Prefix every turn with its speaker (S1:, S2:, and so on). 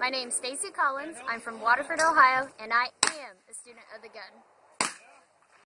S1: My name is Stacy Collins. I'm from Waterford, Ohio, and I am a student of the gun.